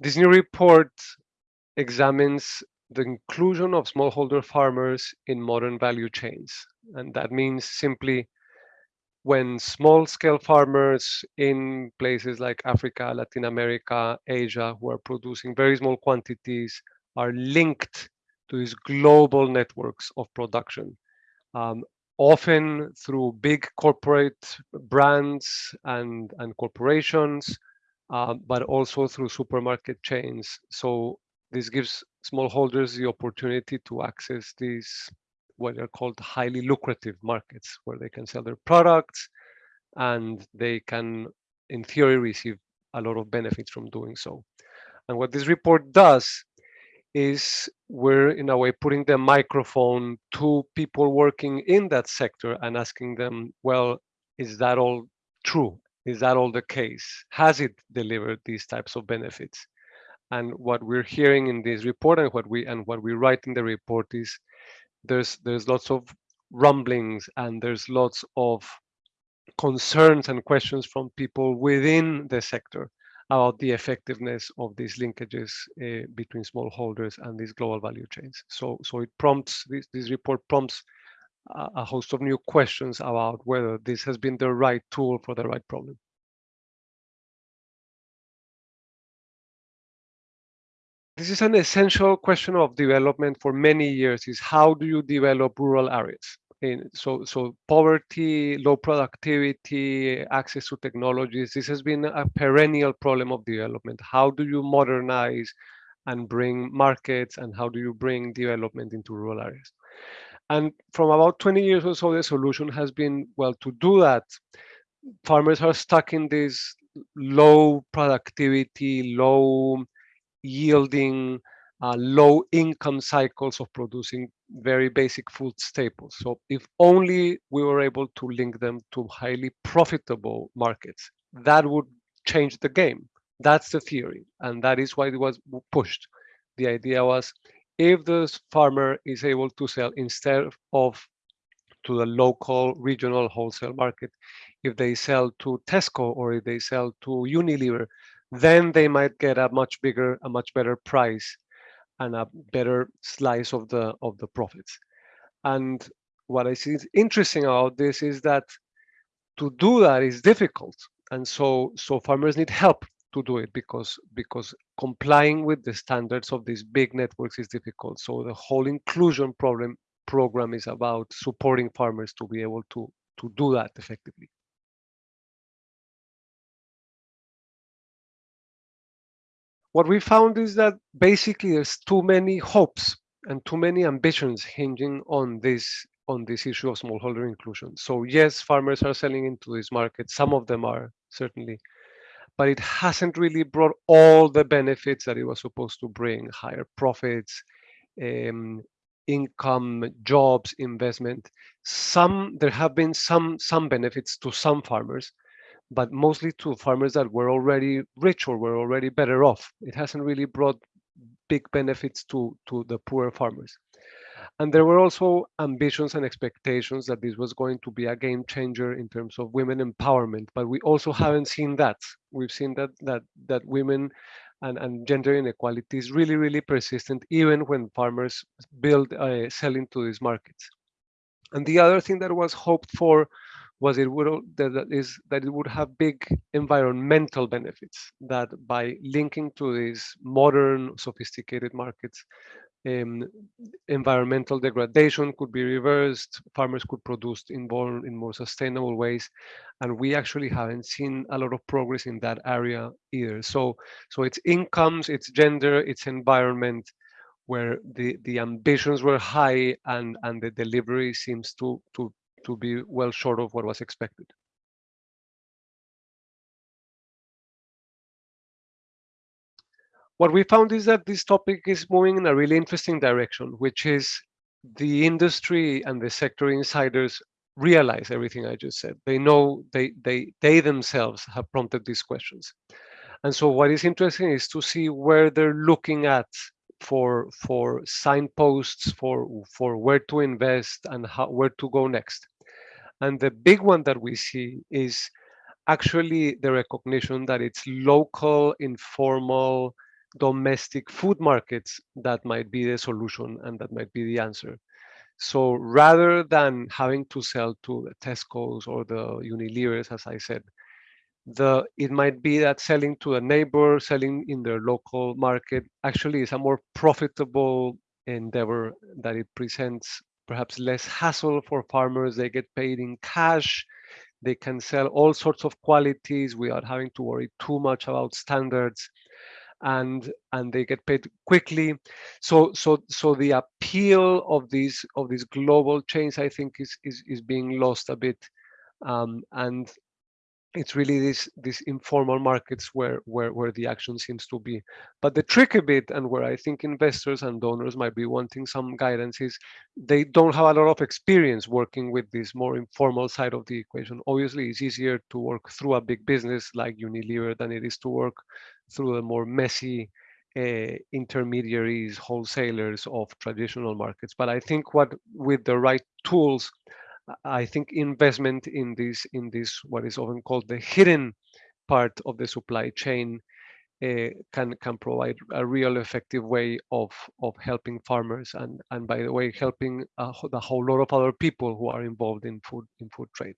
This new report examines the inclusion of smallholder farmers in modern value chains. And that means simply when small scale farmers in places like Africa, Latin America, Asia, who are producing very small quantities, are linked to these global networks of production, um, often through big corporate brands and, and corporations, uh, but also through supermarket chains. So this gives smallholders the opportunity to access these what are called highly lucrative markets where they can sell their products and they can in theory receive a lot of benefits from doing so and what this report does is we're in a way putting the microphone to people working in that sector and asking them well is that all true is that all the case has it delivered these types of benefits and what we're hearing in this report and what we and what we write in the report is there's there's lots of rumblings and there's lots of concerns and questions from people within the sector about the effectiveness of these linkages uh, between smallholders and these global value chains. So, so it prompts this, this report prompts a, host of new questions about whether this has been the right tool for the right problem. this is an essential question of development for many years is how do you develop rural areas? In, so so poverty low productivity access to technologies this has been a perennial problem of development. How do you modernize and bring markets and how do you bring development into rural areas and from about 20 years or so the solution has been well to do that farmers are stuck in this low productivity low yielding uh, low income cycles of producing very basic food staples. So if only we were able to link them to highly profitable markets, that would change the game. That's the theory. And that is why it was pushed. The idea was if the farmer is able to sell instead of to the local regional wholesale market, if they sell to Tesco or if they sell to Unilever, then they might get a much bigger, a much better price and a better slice of the of the profits. And what I see is interesting about this is that to do that is difficult. And so so farmers need help to do it because because complying with the standards of these big networks is difficult. So the whole inclusion problem program is about supporting farmers to be able to to do that effectively. what we found is that basically there's too many hopes and too many ambitions hinging on this on this issue of smallholder inclusion. So yes, farmers are selling into this market. Some of them are certainly, but it hasn't really brought all the benefits that it was supposed to bring: higher profits, um, income, jobs, investment. Some there have been some some benefits to some farmers, but mostly to farmers that were already rich or were already better off. It hasn't really brought big benefits to, to the poor farmers. And there were also ambitions and expectations that this was going to be a game changer in terms of women empowerment, but we also haven't seen that. We've seen that that that women and, and gender inequality is really, really persistent, even when farmers build uh, sell into these markets. And the other thing that was hoped for was it would that is that it would have big environmental benefits that by linking to these modern sophisticated markets um, environmental degradation could be reversed farmers could produce in more in more sustainable ways and we actually haven't seen a lot of progress in that area either so so it's incomes it's gender it's environment where the the ambitions were high and and the delivery seems to to to be well short of what was expected. What we found is that this topic is moving in a really interesting direction, which is the industry and the sector insiders realize everything I just said. They know they they they themselves have prompted these questions. And so what is interesting is to see where they're looking at for for signposts for for where to invest and how where to go next and the big one that we see is actually the recognition that it's local informal domestic food markets that might be the solution and that might be the answer. So rather than having to sell to the Tesco's or the Unilevers, as I said, the it might be that selling to a neighbor, selling in their local market, actually is a more profitable endeavor that it presents perhaps less hassle for farmers. They get paid in cash. They can sell all sorts of qualities without having to worry too much about standards and and they get paid quickly. So so so the appeal of these of these global chains i think is is, is being lost a bit. Um, and it's really this these informal markets where where where the action seems to be. But the tricky bit and where i think investors and donors might be wanting some guidance is they don't have a lot of experience working with this more informal side of the equation. Obviously it's easier to work through a big business like unilever than it is to work through the more messy uh, intermediaries wholesalers of traditional markets but i think what with the right tools I think investment in this in this what is often called the hidden part of the supply chain uh, can can provide a real effective way of of helping farmers and and by the way helping a, the whole lot of other people who are involved in food in food trade.